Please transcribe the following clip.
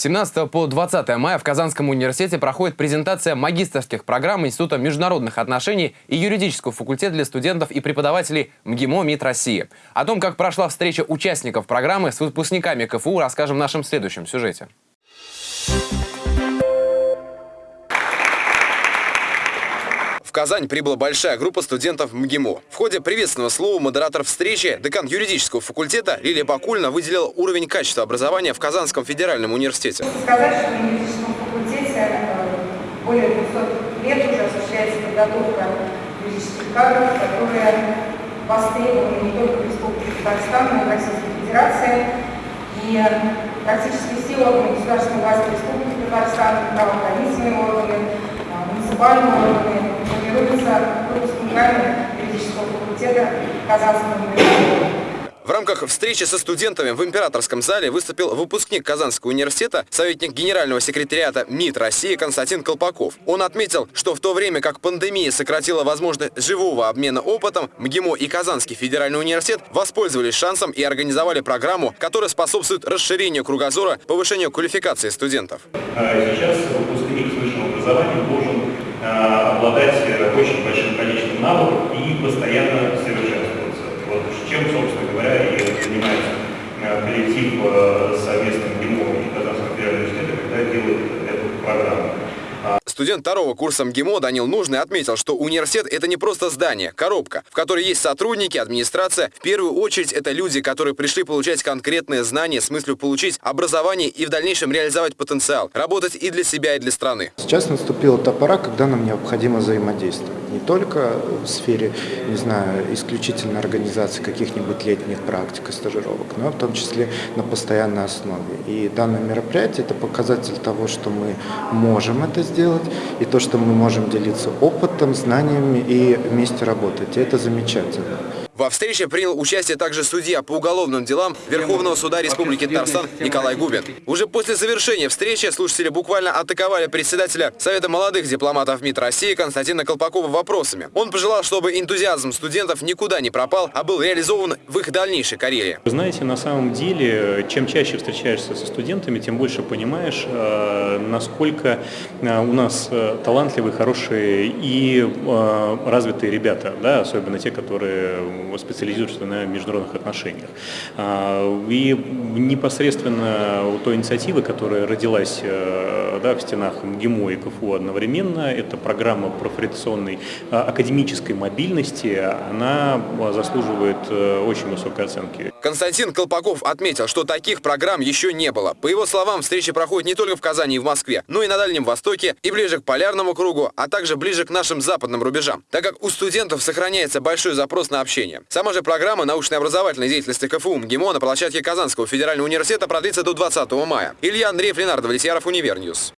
17 по 20 мая в Казанском университете проходит презентация магистрских программ Института международных отношений и юридического факультета для студентов и преподавателей МГИМО МИД России. О том, как прошла встреча участников программы с выпускниками КФУ, расскажем в нашем следующем сюжете. В Казань прибыла большая группа студентов МГИМО. В ходе приветственного слова модератор встречи, декан юридического факультета Лилия Бакульна выделила уровень качества образования в Казанском федеральном университете. На юридическом факультете э, более 200 лет уже осуществляется подготовка юридических кадров, которые востребованы не только в Республике Татарстан, но и в Российской Федерации. И практически все органы государственной власти Республики Татарстан, правоохранительные органы, э, муниципальные органы, выпускниками юридического факультета Казанского университета. В рамках встречи со студентами в императорском зале выступил выпускник Казанского университета, советник генерального секретариата МИД России Константин Колпаков. Он отметил, что в то время как пандемия сократила возможность живого обмена опытом, МГИМО и Казанский федеральный университет воспользовались шансом и организовали программу, которая способствует расширению кругозора, повышению квалификации студентов. А сейчас выпускник высшего образования должен а, обладать очень большим навыков и постоянно совершенствоваться. Вот чем, собственно говоря, и занимается а, коллектив совместным ГИМО и Казанского федерального университета, когда делают эту программу. Студент второго курса МГИМО Данил Нужный отметил, что университет – это не просто здание, коробка, в которой есть сотрудники, администрация. В первую очередь это люди, которые пришли получать конкретные знания с мыслью получить образование и в дальнейшем реализовать потенциал, работать и для себя, и для страны. Сейчас наступила та пора, когда нам необходимо взаимодействовать. Не только в сфере, не знаю, исключительно организации каких-нибудь летних практик и стажировок, но в том числе на постоянной основе. И данное мероприятие – это показатель того, что мы можем это сделать, и то, что мы можем делиться опытом, знаниями и вместе работать. И это замечательно. Во встрече принял участие также судья по уголовным делам Верховного суда Республики Татарстан Николай Губин. Уже после завершения встречи слушатели буквально атаковали председателя Совета молодых дипломатов МИД России Константина Колпакова вопросами. Он пожелал, чтобы энтузиазм студентов никуда не пропал, а был реализован в их дальнейшей карьере. Вы знаете, на самом деле, чем чаще встречаешься со студентами, тем больше понимаешь, э, насколько э, у нас э, талантливые, хорошие и развитые ребята, да, особенно те, которые специализируется на международных отношениях. А, и непосредственно у той инициативы, которая родилась э, да, в стенах МГИМО и КФУ одновременно, это программа профориентационной а, академической мобильности, она заслуживает э, очень высокой оценки. Константин Колпаков отметил, что таких программ еще не было. По его словам, встречи проходят не только в Казани и в Москве, но и на Дальнем Востоке, и ближе к полярному кругу, а также ближе к нашим западным рубежам, так как у студентов сохраняется большой запрос на общение. Сама же программа научной образовательной деятельности КФУ МГИМО на площадке Казанского федерального университета продлится до 20 мая. Илья Андреев, Ленар Давлетьяров, Univer News.